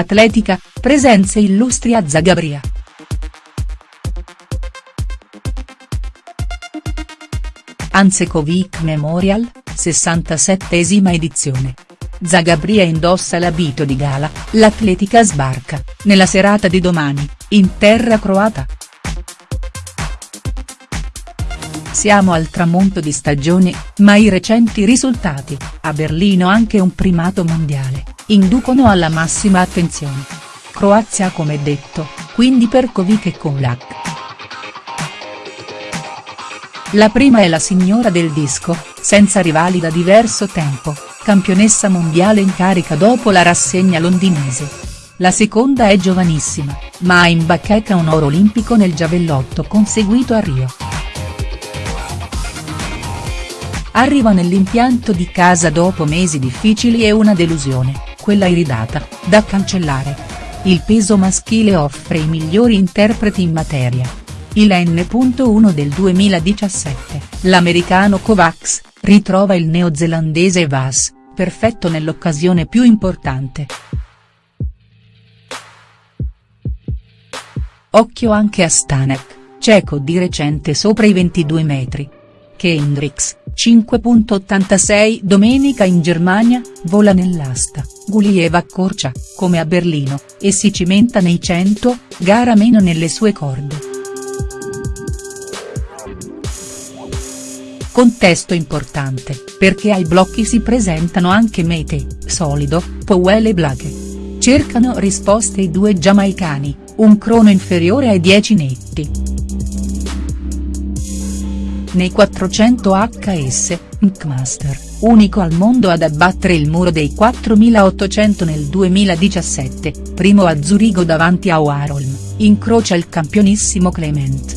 Atletica, presenze illustri a Zagabria. Ansekovic Memorial, 67esima edizione. Zagabria indossa l'abito di gala, l'Atletica sbarca, nella serata di domani, in terra croata. Siamo al tramonto di stagione, ma i recenti risultati, a Berlino anche un primato mondiale, inducono alla massima attenzione. Croazia come detto, quindi Perkovic e Kolak. La prima è la signora del disco, senza rivali da diverso tempo, campionessa mondiale in carica dopo la rassegna londinese. La seconda è giovanissima, ma ha in bacheca un oro olimpico nel giavellotto conseguito a Rio. Arriva nell'impianto di casa dopo mesi difficili e una delusione, quella iridata, da cancellare. Il peso maschile offre i migliori interpreti in materia. Il N.1 del 2017, l'americano Kovacs, ritrova il neozelandese Vas, perfetto nell'occasione più importante. Occhio anche a Stanek, cieco di recente sopra i 22 metri. Kendricks, 5.86 Domenica in Germania, vola nell'asta, Gulieva accorcia, come a Berlino, e si cimenta nei 100, gara meno nelle sue corde. Contesto importante, perché ai blocchi si presentano anche Mete, Solido, Powell e Blake. Cercano risposte i due giamaicani, un crono inferiore ai 10 netti. Nei 400 HS, Nkmaster, unico al mondo ad abbattere il muro dei 4800 nel 2017, primo a Zurigo davanti a Warholm, incrocia il campionissimo Clement.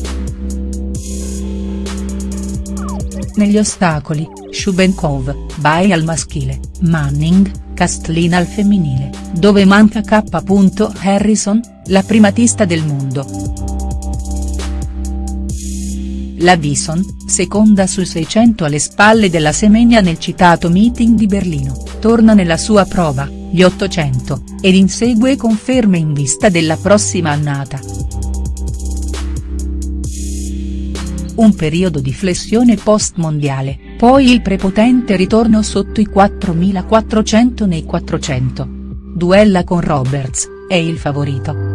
Negli ostacoli, Shubenkov, Bai al maschile, Manning, Castlin al femminile, dove manca K. Harrison, la primatista del mondo. La Bison, seconda su 600 alle spalle della Semenia nel citato meeting di Berlino, torna nella sua prova, gli 800, ed insegue conferme in vista della prossima annata. Un periodo di flessione post-mondiale, poi il prepotente ritorno sotto i 4400 nei 400. Duella con Roberts, è il favorito.